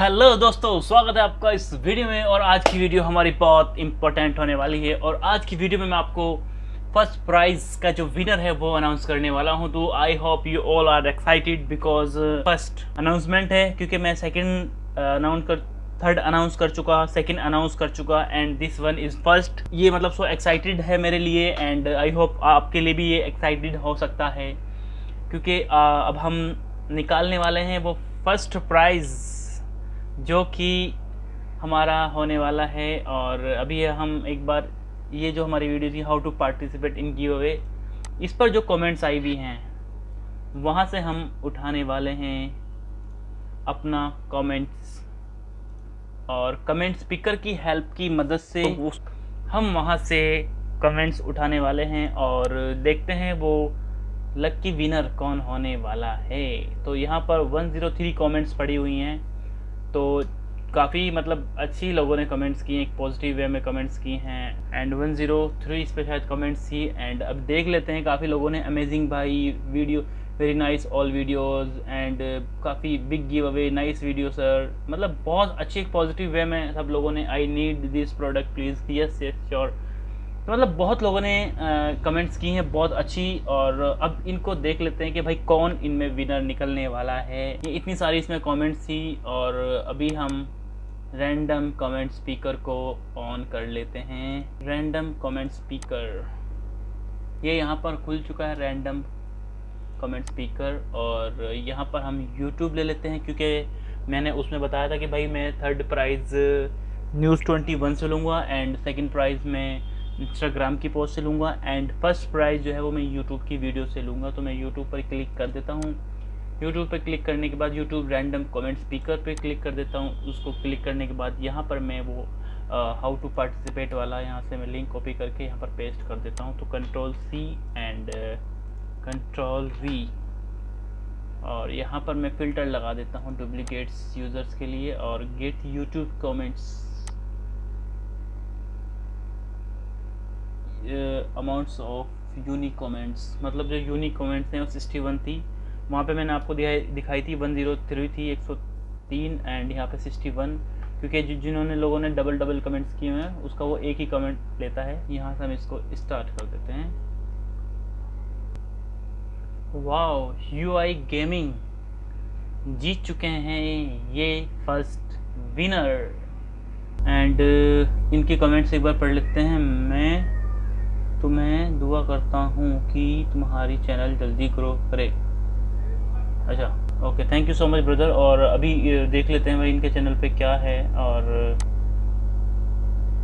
Hello दोस्तों स्वागत है आपका इस वीडियो में और आज की वीडियो हमारी बहुत इंपॉर्टेंट होने वाली है और आज की वीडियो में मैं आपको फ़र्स्ट प्राइज का जो विनर है वो अनाउंस करने वाला हूँ। तो I hope you all are excited because first announcement है क्योंकि मैं सेकंड अनाउंस uh, कर थर्ड अनाउंस कर चुका सेकंड अनाउंस कर चुका and this one is first ये मतलब सो एक्साइटेड है मेरे लिए एंड आई होप आपके लिए भी ये एक्साइटेड हो सकता है क्योंकि uh, अब हम निकालने वाले हैं वो फ़र्स्ट प्राइज़ जो कि हमारा होने वाला है और अभी हम एक बार ये जो हमारी वीडियो थी how to participate in giveaway इस पर जो कमेंट्स आई हुई हैं वहाँ से हम उठाने वाले हैं अपना कमेंट्स और कमेंट स्पीकर की हेल्प की मदद से तो हम वहाँ से कमेंट्स उठाने वाले हैं और देखते हैं वो लक्की विनर कौन होने वाला है। तो यहाँ पर 103 कमेंट्स पड़ी हुई हैं। तो काफ़ी मतलब अच्छी लोगों ने कमेंट्स किए एक पॉजिटिव वे में कमेंट्स किए हैं। एंड वन ज़ीरो थ्री इस पर शायद कमेंट्स थी। एंड अब देख लेते हैं, काफ़ी लोगों ने अमेजिंग भाई video very nice all videos and काफ़ी big giveaway nice video sir मतलब बहुत अच्छी पॉजिटिव वे में सब लोगों ने I need this product please yes yes sure तो मतलब बहुत लोगों ने कमेंट्स की हैं, बहुत अच्छी और अब इनको देख लेते हैं कि भाई कौन इनमें विनर निकलने वाला है। ये इतनी सारी इसमें कमेंट्स थी और अभी हम रैंडम कमेंट स्पीकर को ऑन कर लेते हैं। रैंडम कमेंट स्पीकर ये यहाँ पर खुल चुका है रैंडम कमेंट स्पीकर और यहाँ पर हम यूट्यूब ले लेते हैं क्योंकि मैंने उसमें बताया था कि भाई मैं third prize news twenty one से लूँगा एंड सेकंड प्राइज़ में इंस्टाग्राम की पोस्ट से लूँगा एंड फ़र्स्ट प्राइज़ जो है वो मैं यूट्यूब की वीडियो से लूँगा तो मैं यूट्यूब पर क्लिक कर देता हूँ। यूट्यूब पर क्लिक करने के बाद यूट्यूब रैंडम कमेंट स्पीकर पर क्लिक कर देता हूँ। उसको क्लिक करने के बाद यहाँ पर मैं वो हाउ टू पार्टिसिपेट वाला यहाँ से मैं लिंक कॉपी करके यहाँ पर पेस्ट कर देता हूँ। तो control C and control V और यहाँ पर मैं फ़िल्टर लगा देता हूँ डुप्लीकेट्स यूज़र्स के लिए, और get YouTube comments amounts of unique comments मतलब जो यूनिक कमेंट्स हैं वो सिक्सटी वन थी। वहाँ पे मैंने आपको दिखाई दिखाई थी वन ज़ीरो थ्री थी, एक सौ तीन एंड यहाँ पे सिक्सटी वन क्योंकि जिन्होंने लोगों ने डबल डबल कमेंट्स किए हैं, उसका वो एक ही कमेंट लेता है। यहाँ से हम इसको स्टार्ट कर देते हैं। वाओ यू आई गेमिंग जीत चुके हैं ये फ़र्स्ट विनर एंड इनके कमेंट्स एक बार पढ़ लेते हैं। मैं तो मैं दुआ करता हूँ कि तुम्हारी चैनल जल्दी ग्रो करे। अच्छा okay thank you so much brother और अभी देख लेते हैं भाई इनके चैनल पे क्या है और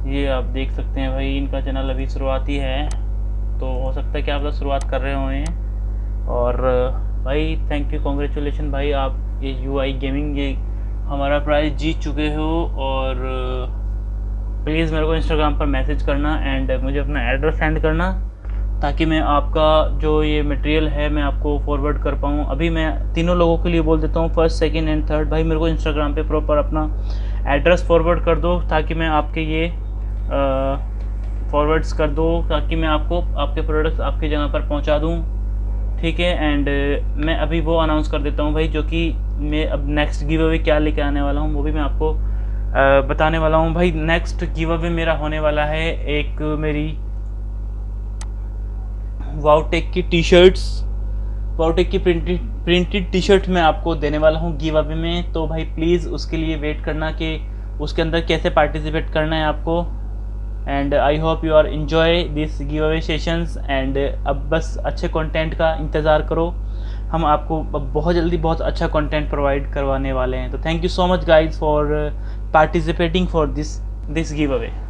ये आप देख सकते हैं भाई, इनका चैनल अभी शुरुआती है। तो हो सकता है कि आप लोग शुरुआत कर रहे हैं और, भाई थैंक यू कॉन्ग्रेचुलेशन भाई, आप ये यू आई गेमिंग ये हमारा प्राइज़ जीत चुके हो और प्लीज़ मेरे को इंस्टाग्राम पर मैसेज करना एंड मुझे अपना एड्रेस सेंड करना ताकि मैं आपका जो ये मटेरियल है मैं आपको फॉरवर्ड कर पाऊँ। अभी मैं तीनों लोगों के लिए बोल देता हूँ फ़र्स्ट सेकंड एंड थर्ड भाई, मेरे को इंस्टाग्राम पे प्रॉपर अपना एड्रेस फॉरवर्ड कर दो ताकि मैं आपके ये फॉरवर्ड्स कर दो ताकि मैं आपको आपके प्रोडक्ट्स आपकी जगह पर पहुँचा दूँ। ठीक है? एंड मैं अभी वो अनाउंस कर देता हूँ भाई, जो कि मैं अब नेक्स्ट गिव अवे क्या लेके आने वाला हूँ, वो भी मैं आपको बताने वाला हूँ। भाई नेक्स्ट गिव अवे मेरा होने वाला है एक मेरी वाउटेक की टी शर्ट्स वाउटेक की प्रिंटेड प्रिंटेड टी शर्ट मैं आपको देने वाला हूँ गिव अवे में। तो भाई प्लीज़ उसके लिए वेट करना कि उसके अंदर कैसे पार्टिसिपेट करना है आपको। And I hope you are enjoy this giveaway sessions and अब बस अच्छे कंटेंट का इंतज़ार करो। हम आपको बहुत जल्दी बहुत अच्छा कंटेंट प्रोवाइड करवाने वाले हैं। तो thank you so much guys for participating for this this giveaway